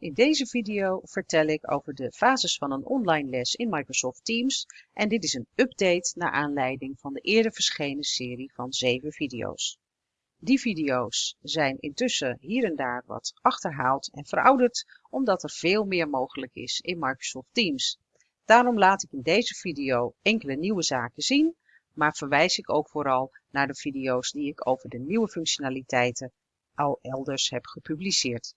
In deze video vertel ik over de fases van een online les in Microsoft Teams en dit is een update naar aanleiding van de eerder verschenen serie van 7 video's. Die video's zijn intussen hier en daar wat achterhaald en verouderd omdat er veel meer mogelijk is in Microsoft Teams. Daarom laat ik in deze video enkele nieuwe zaken zien, maar verwijs ik ook vooral naar de video's die ik over de nieuwe functionaliteiten al elders heb gepubliceerd.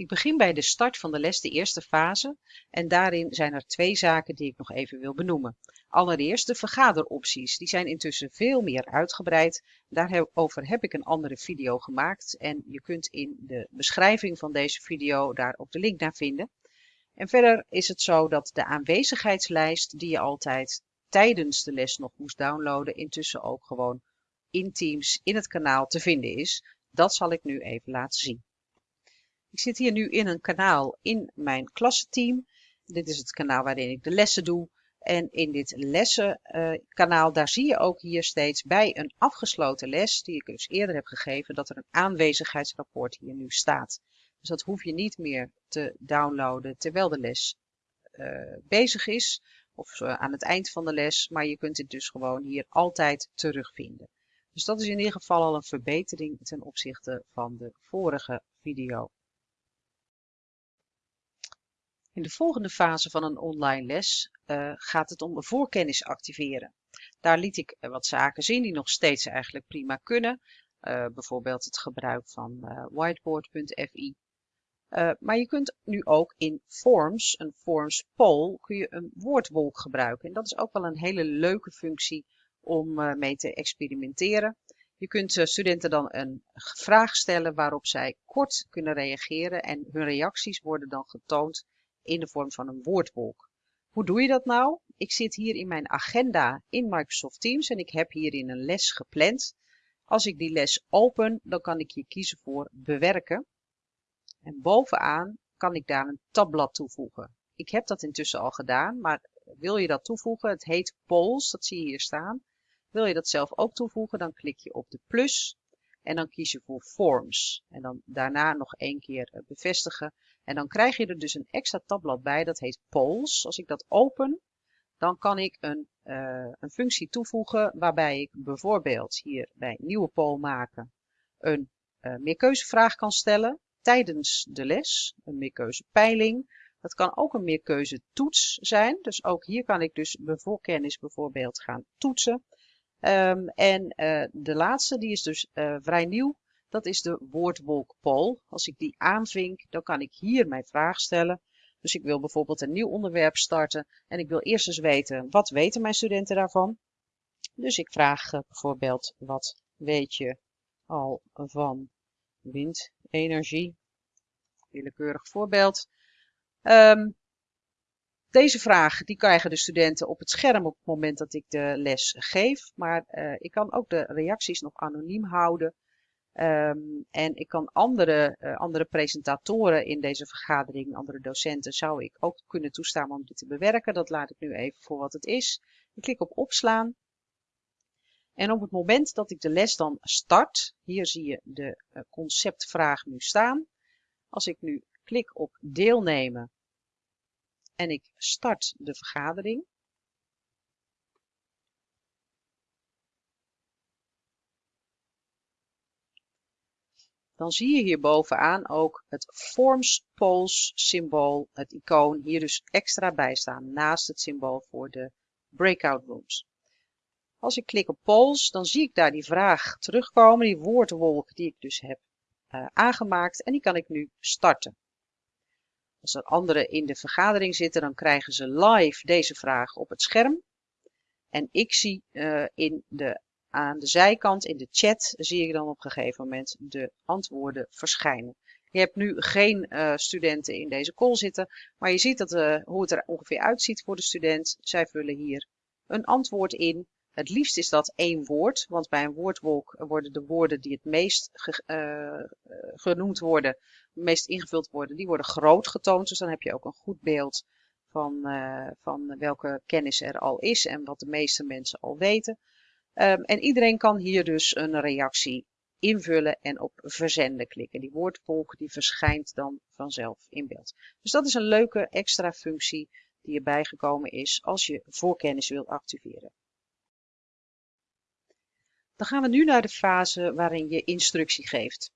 Ik begin bij de start van de les, de eerste fase, en daarin zijn er twee zaken die ik nog even wil benoemen. Allereerst de vergaderopties, die zijn intussen veel meer uitgebreid. Daarover heb ik een andere video gemaakt en je kunt in de beschrijving van deze video daar ook de link naar vinden. En verder is het zo dat de aanwezigheidslijst die je altijd tijdens de les nog moest downloaden, intussen ook gewoon in Teams in het kanaal te vinden is. Dat zal ik nu even laten zien. Ik zit hier nu in een kanaal in mijn klassenteam. Dit is het kanaal waarin ik de lessen doe. En in dit lessenkanaal, daar zie je ook hier steeds bij een afgesloten les, die ik dus eerder heb gegeven, dat er een aanwezigheidsrapport hier nu staat. Dus dat hoef je niet meer te downloaden terwijl de les uh, bezig is of uh, aan het eind van de les, maar je kunt het dus gewoon hier altijd terugvinden. Dus dat is in ieder geval al een verbetering ten opzichte van de vorige video. In de volgende fase van een online les uh, gaat het om voorkennis activeren. Daar liet ik wat zaken zien die nog steeds eigenlijk prima kunnen. Uh, bijvoorbeeld het gebruik van whiteboard.fi. maar je kunt nu ook in Forms, een Forms poll, kun je een woordwolk gebruiken. En dat is ook wel een hele leuke functie om mee te experimenteren. Je kunt studenten dan een vraag stellen waarop zij kort kunnen reageren en hun reacties worden dan getoond in de vorm van een woordwolk. Hoe doe je dat nou? Ik zit hier in mijn agenda in Microsoft Teams en ik heb hierin een les gepland. Als ik die les open, dan kan ik hier kiezen voor bewerken. En bovenaan kan ik daar een tabblad toevoegen. Ik heb dat intussen al gedaan, maar wil je dat toevoegen? Het heet polls, dat zie je hier staan. Wil je dat zelf ook toevoegen, dan klik je op de plus en dan kies je voor Forms. En dan daarna nog één keer eh, bevestigen. En dan krijg je er dus een extra tabblad bij, dat heet Polls. Als ik dat open, dan kan ik een, uh, een functie toevoegen waarbij ik bijvoorbeeld hier bij nieuwe poll maken een uh, meerkeuzevraag kan stellen tijdens de les, een meerkeuzepeiling. Dat kan ook een meerkeuzetoets zijn, dus ook hier kan ik dus voorkennis bijvoorbeeld gaan toetsen. Um, en uh, de laatste, die is dus uh, vrij nieuw. Dat is de woordwolk poll. Als ik die aanvink, dan kan ik hier mijn vraag stellen. Dus ik wil bijvoorbeeld een nieuw onderwerp starten. En ik wil eerst eens weten, wat weten mijn studenten daarvan? Dus ik vraag uh, bijvoorbeeld, wat weet je al van windenergie? Willekeurig voorbeeld. Um, deze vraag die krijgen de studenten op het scherm op het moment dat ik de les geef. Maar uh, ik kan ook de reacties nog anoniem houden. Um, en ik kan andere, uh, andere presentatoren in deze vergadering, andere docenten, zou ik ook kunnen toestaan om dit te bewerken. Dat laat ik nu even voor wat het is. Ik klik op opslaan. En op het moment dat ik de les dan start, hier zie je de uh, conceptvraag nu staan. Als ik nu klik op deelnemen en ik start de vergadering. Dan zie je hier bovenaan ook het Forms Polls symbool, het icoon, hier dus extra bij staan naast het symbool voor de breakout rooms. Als ik klik op Polls, dan zie ik daar die vraag terugkomen, die woordwolk die ik dus heb uh, aangemaakt en die kan ik nu starten. Als er anderen in de vergadering zitten, dan krijgen ze live deze vraag op het scherm. En ik zie uh, in de, aan de zijkant, in de chat, zie ik dan op een gegeven moment de antwoorden verschijnen. Je hebt nu geen uh, studenten in deze call zitten, maar je ziet dat, uh, hoe het er ongeveer uitziet voor de student. Zij vullen hier een antwoord in. Het liefst is dat één woord, want bij een woordwolk worden de woorden die het meest ge, uh, genoemd worden, het meest ingevuld worden, die worden groot getoond. Dus dan heb je ook een goed beeld van, uh, van welke kennis er al is en wat de meeste mensen al weten. Um, en iedereen kan hier dus een reactie invullen en op verzenden klikken. Die woordvolk die verschijnt dan vanzelf in beeld. Dus dat is een leuke extra functie die erbij gekomen is als je voorkennis wilt activeren. Dan gaan we nu naar de fase waarin je instructie geeft.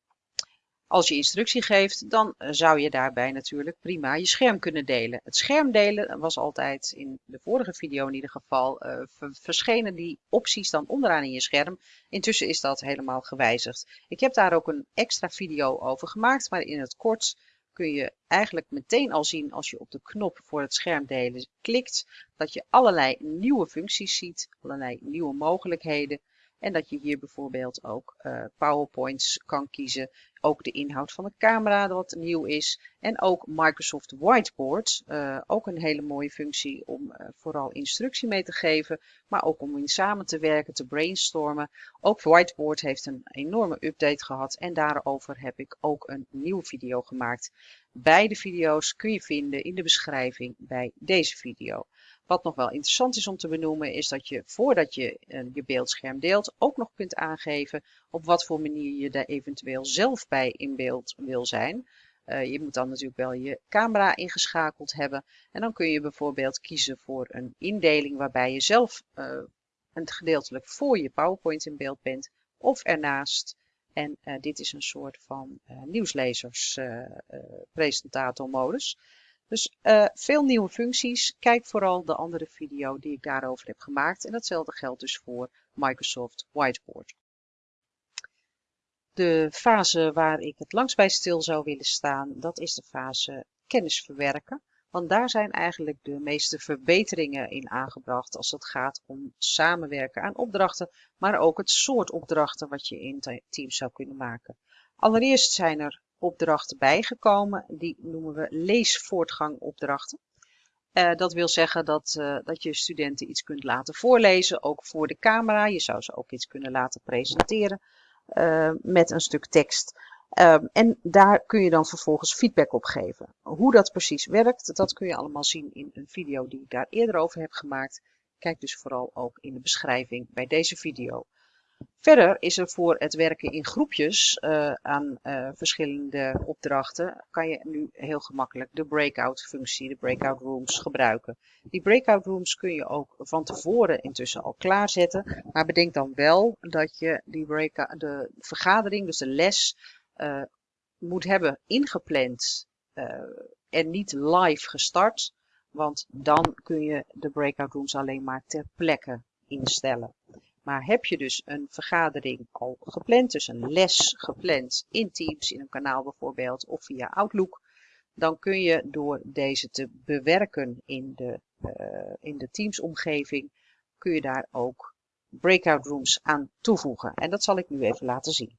Als je instructie geeft, dan eh, zou je daarbij natuurlijk prima je scherm kunnen delen. Het scherm delen was altijd in de vorige video in ieder geval uh, verschenen die opties dan onderaan in je scherm. Intussen is dat helemaal gewijzigd. Ik heb daar ook een extra video over gemaakt, maar in het kort kun je eigenlijk meteen al zien als je op de knop voor het scherm delen klikt, dat je allerlei nieuwe functies ziet, allerlei nieuwe mogelijkheden. En dat je hier bijvoorbeeld ook uh, PowerPoints kan kiezen. Ook de inhoud van de camera wat nieuw is. En ook Microsoft Whiteboard. Uh, ook een hele mooie functie om uh, vooral instructie mee te geven. Maar ook om in samen te werken, te brainstormen. Ook Whiteboard heeft een enorme update gehad. En daarover heb ik ook een nieuwe video gemaakt. Beide video's kun je vinden in de beschrijving bij deze video. Wat nog wel interessant is om te benoemen is dat je voordat je uh, je beeldscherm deelt ook nog kunt aangeven op wat voor manier je daar eventueel zelf bij in beeld wil zijn. Uh, je moet dan natuurlijk wel je camera ingeschakeld hebben en dan kun je bijvoorbeeld kiezen voor een indeling waarbij je zelf uh, een gedeeltelijk voor je PowerPoint in beeld bent of ernaast. En dit is een soort van nieuwslezers presentator modus. Dus uh, veel nieuwe functies. Kijk vooral de andere video die ik daarover heb gemaakt. En datzelfde geldt dus voor Microsoft Whiteboard. De fase waar ik het langst bij stil zou willen staan, dat is de fase kennis verwerken. Want daar zijn eigenlijk de meeste verbeteringen in aangebracht als het gaat om samenwerken aan opdrachten, maar ook het soort opdrachten wat je in teams zou kunnen maken. Allereerst zijn er opdrachten bijgekomen. Die noemen we leesvoortgangopdrachten. Uh, dat wil zeggen dat, uh, dat je studenten iets kunt laten voorlezen, ook voor de camera. Je zou ze ook iets kunnen laten presenteren uh, met een stuk tekst. Ehm, en daar kun je dan vervolgens feedback op geven. Hoe dat precies werkt, dat kun je allemaal zien in een video die ik daar eerder over heb gemaakt. Kijk dus vooral ook in de beschrijving bij deze video. Verder is er voor het werken in groepjes uh, aan uh, verschillende opdrachten, kan je nu heel gemakkelijk de breakout functie, de breakout rooms gebruiken. Die breakout rooms kun je ook van tevoren intussen al klaarzetten, maar bedenk dan wel dat je die de vergadering, dus de les, uh, moet hebben ingepland en niet live gestart, want dan kun je de breakout rooms alleen maar ter plekke instellen. Maar heb je dus een vergadering al gepland, dus een les gepland in Teams, in een kanaal bijvoorbeeld, of via Outlook, dan kun je door deze te bewerken in de, uh, in de Teams omgeving, kun je daar ook breakout rooms aan toevoegen. En dat zal ik nu even laten zien.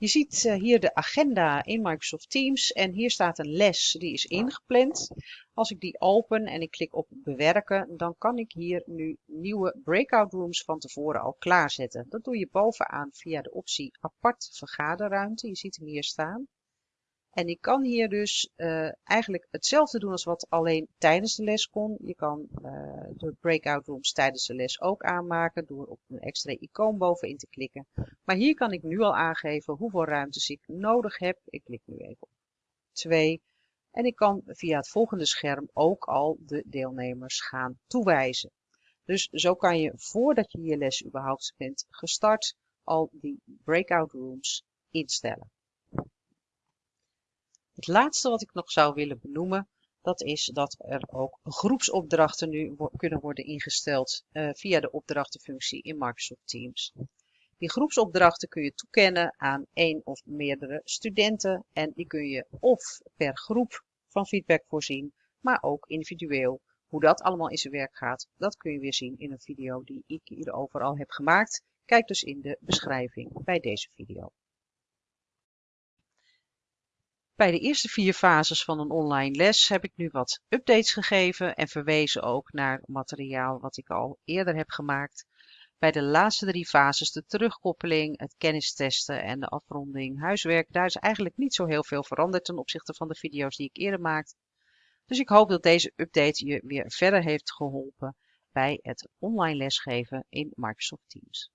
Je ziet uh, hier de agenda in Microsoft Teams en hier staat een les die is ingepland. Als ik die open en ik klik op bewerken, dan kan ik hier nu nieuwe breakout rooms van tevoren al klaarzetten. Dat doe je bovenaan via de optie apart vergaderruimte. Je ziet hem hier staan. En ik kan hier dus uh, eigenlijk hetzelfde doen als wat alleen tijdens de les kon. Je kan uh, de breakout rooms tijdens de les ook aanmaken door op een extra icoon bovenin te klikken. Maar hier kan ik nu al aangeven hoeveel ruimtes ik nodig heb. Ik klik nu even op 2. En ik kan via het volgende scherm ook al de deelnemers gaan toewijzen. Dus zo kan je voordat je je les überhaupt bent gestart al die breakout rooms instellen. Het laatste wat ik nog zou willen benoemen, dat is dat er ook groepsopdrachten nu kunnen worden ingesteld uh, via de opdrachtenfunctie in Microsoft Teams. Die groepsopdrachten kun je toekennen aan één of meerdere studenten en die kun je of per groep van feedback voorzien, maar ook individueel. Hoe dat allemaal in zijn werk gaat, dat kun je weer zien in een video die ik hierover al heb gemaakt. Kijk dus in de beschrijving bij deze video. Bij de eerste vier fases van een online les heb ik nu wat updates gegeven en verwezen ook naar materiaal wat ik al eerder heb gemaakt. Bij de laatste drie fases, de terugkoppeling, het kennistesten en de afronding huiswerk, daar is eigenlijk niet zo heel veel veranderd ten opzichte van de video's die ik eerder maakte. Dus ik hoop dat deze update je weer verder heeft geholpen bij het online lesgeven in Microsoft Teams.